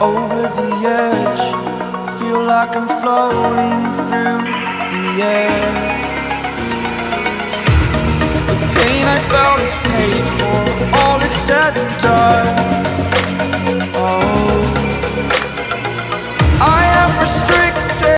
over the edge. Feel like I'm floating through the air. The pain I felt is paid for. All is said and done.